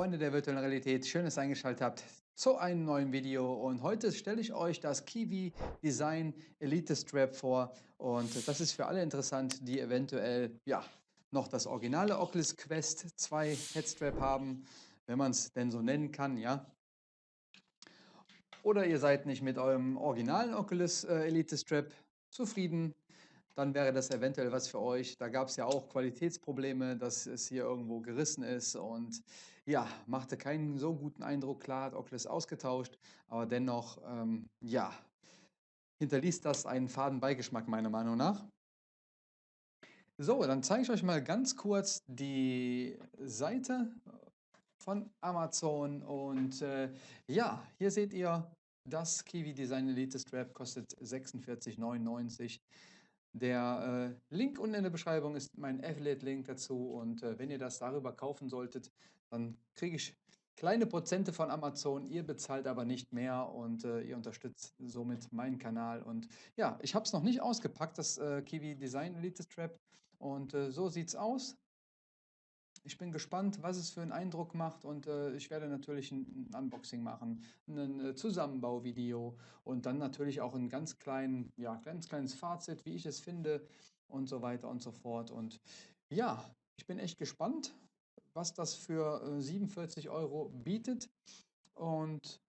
Freunde der virtuellen Realität, schön, dass ihr eingeschaltet habt zu einem neuen Video. Und heute stelle ich euch das Kiwi Design Elite Strap vor. Und das ist für alle interessant, die eventuell ja, noch das originale Oculus Quest 2 Headstrap haben, wenn man es denn so nennen kann, ja. Oder ihr seid nicht mit eurem originalen Oculus äh, Elite Strap zufrieden, dann wäre das eventuell was für euch. Da gab es ja auch Qualitätsprobleme, dass es hier irgendwo gerissen ist und ja, machte keinen so guten Eindruck. Klar hat Oculus ausgetauscht, aber dennoch, ähm, ja, hinterließ das einen faden Beigeschmack meiner Meinung nach. So, dann zeige ich euch mal ganz kurz die Seite von Amazon und äh, ja, hier seht ihr, das Kiwi Design Elite Strap kostet 46,99. Der äh, Link unten in der Beschreibung ist mein Affiliate-Link dazu und äh, wenn ihr das darüber kaufen solltet, dann kriege ich kleine Prozente von Amazon, ihr bezahlt aber nicht mehr und äh, ihr unterstützt somit meinen Kanal. Und ja, ich habe es noch nicht ausgepackt, das äh, Kiwi Design Elite Strap und äh, so sieht es aus. Ich bin gespannt, was es für einen Eindruck macht und äh, ich werde natürlich ein, ein Unboxing machen, ein äh, Zusammenbauvideo und dann natürlich auch ein ganz, klein, ja, ganz kleines Fazit, wie ich es finde und so weiter und so fort. Und ja, ich bin echt gespannt, was das für äh, 47 Euro bietet und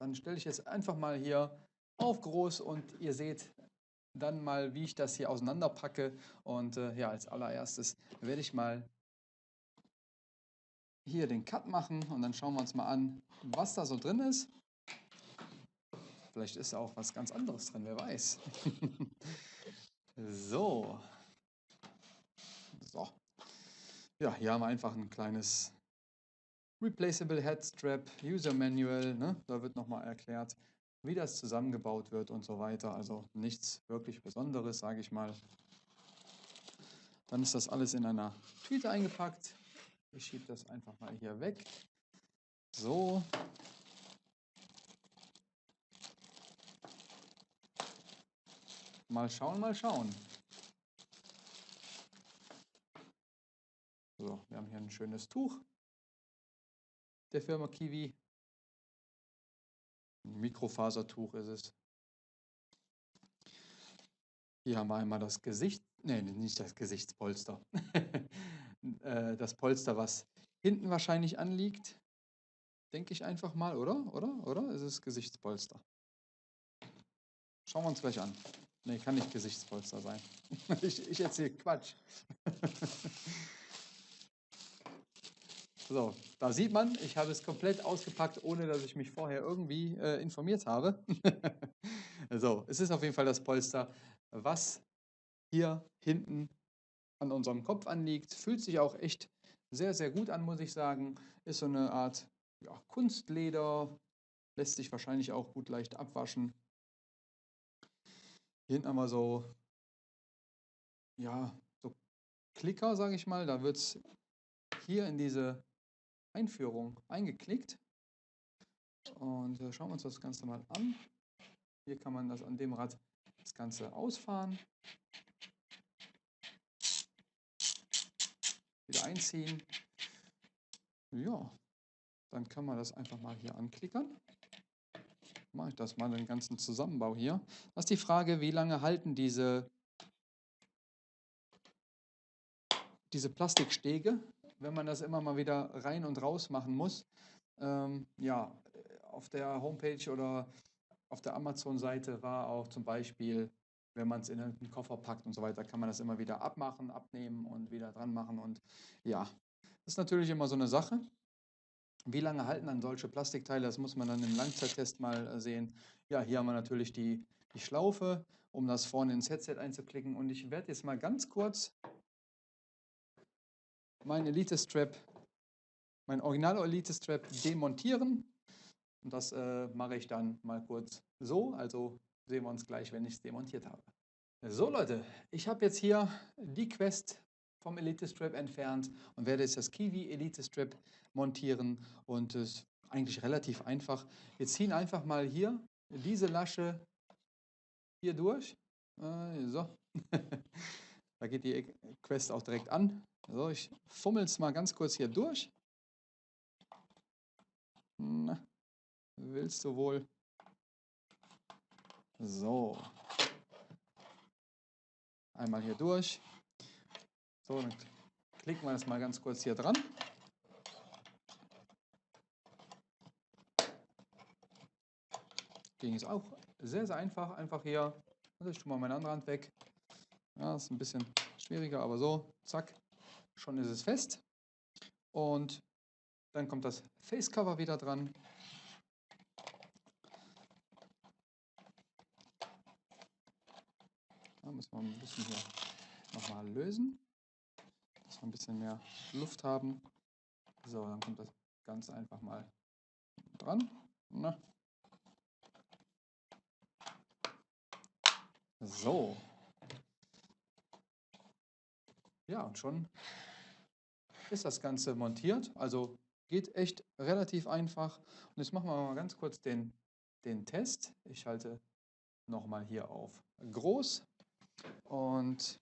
dann stelle ich es einfach mal hier auf groß und ihr seht, dann mal, wie ich das hier auseinanderpacke. Und äh, ja, als allererstes werde ich mal hier den Cut machen und dann schauen wir uns mal an, was da so drin ist. Vielleicht ist auch was ganz anderes drin, wer weiß. so. So. Ja, hier haben wir einfach ein kleines Replaceable Head Strap, User Manual. Ne? Da wird nochmal erklärt, wie das zusammengebaut wird und so weiter. Also nichts wirklich Besonderes, sage ich mal. Dann ist das alles in einer Tüte eingepackt. Ich schiebe das einfach mal hier weg. So. Mal schauen, mal schauen. So, wir haben hier ein schönes Tuch der Firma Kiwi. Mikrofasertuch ist es. Hier haben wir einmal das Gesicht, nee, nicht das Gesichtspolster. Äh, das Polster, was hinten wahrscheinlich anliegt. Denke ich einfach mal, oder? Oder? Oder? Ist es Gesichtspolster? Schauen wir uns gleich an. Nee, kann nicht Gesichtspolster sein. ich, ich erzähle Quatsch. So, da sieht man, ich habe es komplett ausgepackt, ohne dass ich mich vorher irgendwie äh, informiert habe. so, es ist auf jeden Fall das Polster, was hier hinten an unserem Kopf anliegt. Fühlt sich auch echt sehr, sehr gut an, muss ich sagen. Ist so eine Art ja, Kunstleder, lässt sich wahrscheinlich auch gut leicht abwaschen. Hier hinten haben wir so, ja, so Klicker, sage ich mal. Da wird es hier in diese Einführung eingeklickt. Und äh, schauen wir uns das Ganze mal an. Hier kann man das an dem Rad das Ganze ausfahren. Wieder einziehen. Ja, dann kann man das einfach mal hier anklickern. Mache ich das mal, den ganzen Zusammenbau hier. Das ist die Frage, wie lange halten diese, diese Plastikstege wenn man das immer mal wieder rein und raus machen muss. Ähm, ja, auf der Homepage oder auf der Amazon-Seite war auch zum Beispiel, wenn man es in einen Koffer packt und so weiter, kann man das immer wieder abmachen, abnehmen und wieder dran machen. Und ja, das ist natürlich immer so eine Sache. Wie lange halten dann solche Plastikteile? Das muss man dann im Langzeittest mal äh, sehen. Ja, hier haben wir natürlich die, die Schlaufe, um das vorne ins Headset einzuklicken. Und ich werde jetzt mal ganz kurz mein Elite Strap, mein Original Elite Strap demontieren. Und das äh, mache ich dann mal kurz so. Also sehen wir uns gleich, wenn ich es demontiert habe. So Leute, ich habe jetzt hier die Quest vom Elite Strap entfernt und werde jetzt das Kiwi Elite Strap montieren. Und es ist eigentlich relativ einfach. Wir ziehen einfach mal hier diese Lasche hier durch. Äh, so. da geht die Quest auch direkt an. So, ich fummel es mal ganz kurz hier durch. Na, willst du wohl? So. Einmal hier durch. So, dann klicken wir das mal ganz kurz hier dran. Ging es auch sehr, sehr einfach. Einfach hier, also ich tue mal meine andere Hand weg. Ja, ist ein bisschen schwieriger, aber so, zack, schon ist es fest. Und dann kommt das Facecover wieder dran. Da müssen wir ein bisschen hier nochmal lösen, dass wir ein bisschen mehr Luft haben. So, dann kommt das ganz einfach mal dran. Na, So. Ja, und schon ist das Ganze montiert. Also geht echt relativ einfach. Und jetzt machen wir mal ganz kurz den, den Test. Ich halte nochmal hier auf groß und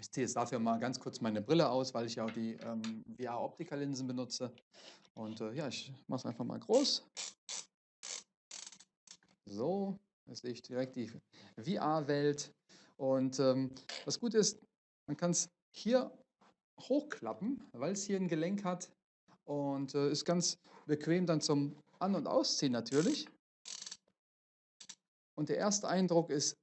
ich ziehe jetzt dafür mal ganz kurz meine Brille aus, weil ich ja auch die ähm, VR-Optikerlinsen benutze. Und äh, ja, ich mache es einfach mal groß. So, da sehe ich direkt die VR-Welt. Und ähm, was gut ist, man kann es hier hochklappen, weil es hier ein Gelenk hat und äh, ist ganz bequem dann zum An- und Ausziehen natürlich. Und der erste Eindruck ist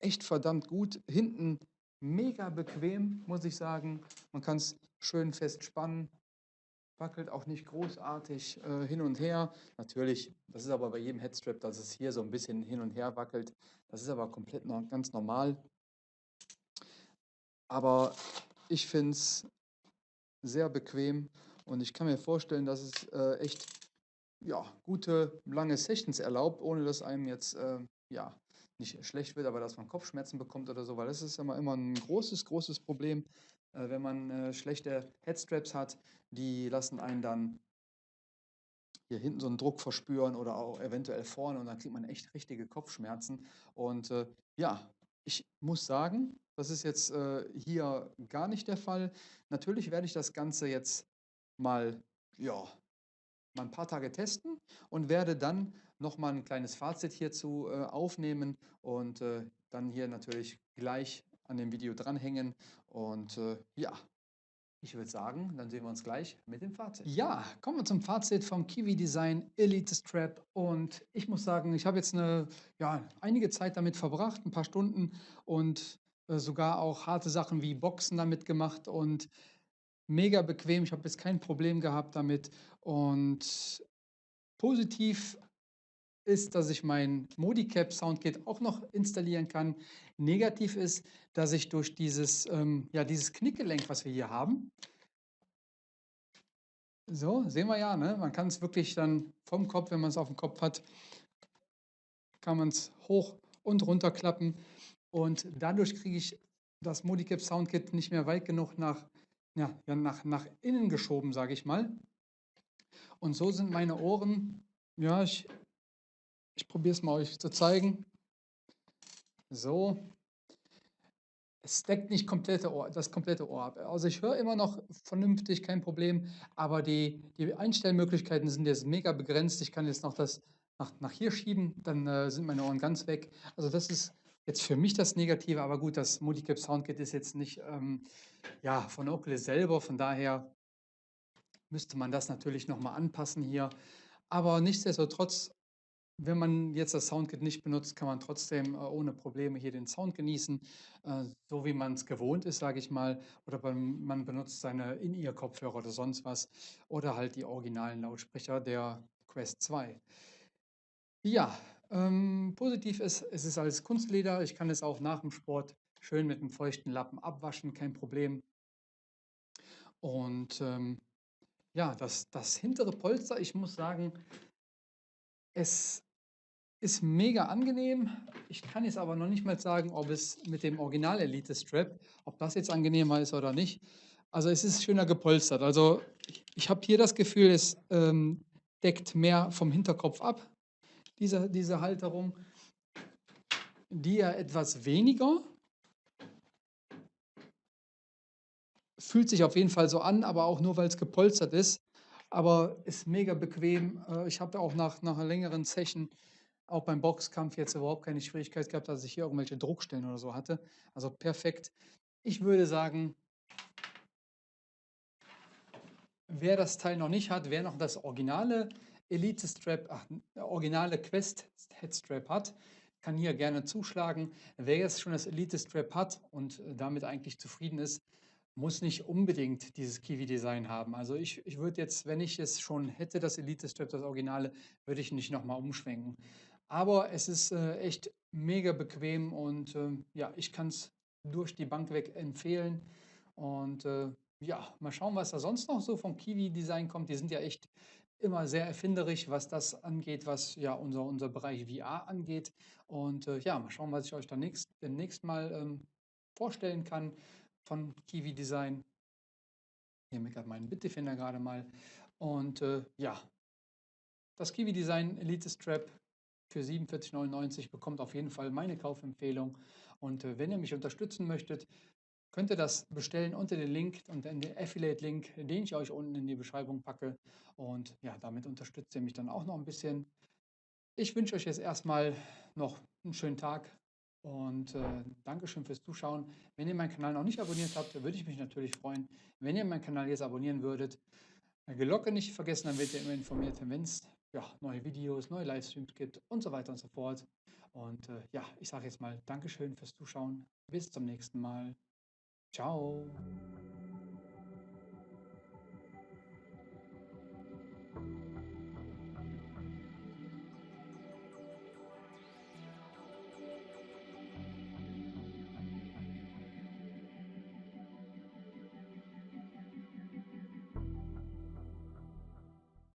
echt verdammt gut. Hinten mega bequem, muss ich sagen. Man kann es schön fest spannen wackelt auch nicht großartig äh, hin und her. Natürlich, das ist aber bei jedem Headstrap, dass es hier so ein bisschen hin und her wackelt. Das ist aber komplett noch, ganz normal. Aber ich finde es sehr bequem und ich kann mir vorstellen, dass es äh, echt ja, gute, lange Sessions erlaubt, ohne dass einem jetzt äh, ja, nicht schlecht wird, aber dass man Kopfschmerzen bekommt oder so, weil das ist immer, immer ein großes, großes Problem, äh, wenn man äh, schlechte Headstraps hat, die lassen einen dann hier hinten so einen Druck verspüren oder auch eventuell vorne und dann kriegt man echt richtige Kopfschmerzen. Und äh, ja, ich muss sagen, das ist jetzt äh, hier gar nicht der Fall. Natürlich werde ich das Ganze jetzt mal, ja, mal ein paar Tage testen und werde dann nochmal ein kleines Fazit hierzu äh, aufnehmen und äh, dann hier natürlich gleich an dem Video dranhängen. Und äh, ja, ich würde sagen, dann sehen wir uns gleich mit dem Fazit. Ja, kommen wir zum Fazit vom Kiwi Design Elite Strap. Und ich muss sagen, ich habe jetzt eine, ja, einige Zeit damit verbracht, ein paar Stunden und äh, sogar auch harte Sachen wie Boxen damit gemacht und mega bequem. Ich habe jetzt kein Problem gehabt damit. Und positiv ist, dass ich mein Modicap Soundkit auch noch installieren kann. Negativ ist, dass ich durch dieses, ähm, ja, dieses Knickgelenk, was wir hier haben, so, sehen wir ja, ne? man kann es wirklich dann vom Kopf, wenn man es auf dem Kopf hat, kann man es hoch und runter klappen und dadurch kriege ich das Modicap Soundkit nicht mehr weit genug nach, ja, nach, nach innen geschoben, sage ich mal. Und so sind meine Ohren, ja, ich ich probiere es mal euch zu zeigen. So. Es deckt nicht komplette Ohr, das komplette Ohr ab. Also ich höre immer noch vernünftig, kein Problem, aber die, die Einstellmöglichkeiten sind jetzt mega begrenzt. Ich kann jetzt noch das nach, nach hier schieben, dann äh, sind meine Ohren ganz weg. Also das ist jetzt für mich das Negative, aber gut, das Multicap Soundkit ist jetzt nicht ähm, ja, von Oculus selber, von daher müsste man das natürlich nochmal anpassen hier. Aber nichtsdestotrotz wenn man jetzt das Soundkit nicht benutzt, kann man trotzdem äh, ohne Probleme hier den Sound genießen, äh, so wie man es gewohnt ist, sage ich mal. Oder man benutzt seine In-Ear-Kopfhörer oder sonst was. Oder halt die originalen Lautsprecher der Quest 2. Ja, ähm, positiv ist, es ist alles Kunstleder. Ich kann es auch nach dem Sport schön mit einem feuchten Lappen abwaschen, kein Problem. Und ähm, ja, das, das hintere Polster, ich muss sagen, es ist mega angenehm. Ich kann jetzt aber noch nicht mal sagen, ob es mit dem Original Elite Strap, ob das jetzt angenehmer ist oder nicht. Also es ist schöner gepolstert. Also ich habe hier das Gefühl, es ähm, deckt mehr vom Hinterkopf ab, diese, diese Halterung. Die ja etwas weniger. Fühlt sich auf jeden Fall so an, aber auch nur, weil es gepolstert ist. Aber ist mega bequem. Äh, ich habe auch nach, nach längeren Session, auch beim Boxkampf, jetzt überhaupt keine Schwierigkeit gehabt, dass ich hier irgendwelche Druckstellen oder so hatte. Also perfekt. Ich würde sagen, wer das Teil noch nicht hat, wer noch das originale Elite Strap, ach, originale Quest Headstrap hat, kann hier gerne zuschlagen. Wer jetzt schon das Elite Strap hat und äh, damit eigentlich zufrieden ist, muss nicht unbedingt dieses Kiwi-Design haben. Also ich, ich würde jetzt, wenn ich es schon hätte, das Elite Strap, das Originale, würde ich nicht nochmal umschwenken. Aber es ist äh, echt mega bequem und äh, ja, ich kann es durch die Bank weg empfehlen. Und äh, ja, mal schauen, was da sonst noch so vom Kiwi-Design kommt. Die sind ja echt immer sehr erfinderisch, was das angeht, was ja unser, unser Bereich VR angeht. Und äh, ja, mal schauen, was ich euch dann nächst, demnächst mal ähm, vorstellen kann von Kiwi Design. Hier meckert mein Bitdefender gerade mal. Und äh, ja, das Kiwi Design Elite Strap für 47,99 bekommt auf jeden Fall meine Kaufempfehlung. Und äh, wenn ihr mich unterstützen möchtet, könnt ihr das bestellen unter den Link und den Affiliate-Link, den ich euch unten in die Beschreibung packe. Und ja, damit unterstützt ihr mich dann auch noch ein bisschen. Ich wünsche euch jetzt erstmal noch einen schönen Tag und äh, Dankeschön fürs Zuschauen. Wenn ihr meinen Kanal noch nicht abonniert habt, würde ich mich natürlich freuen, wenn ihr meinen Kanal jetzt abonnieren würdet. Die Glocke nicht vergessen, dann werdet ihr immer informiert, wenn es ja, neue Videos, neue Livestreams gibt und so weiter und so fort. Und äh, ja, ich sage jetzt mal Dankeschön fürs Zuschauen. Bis zum nächsten Mal. Ciao.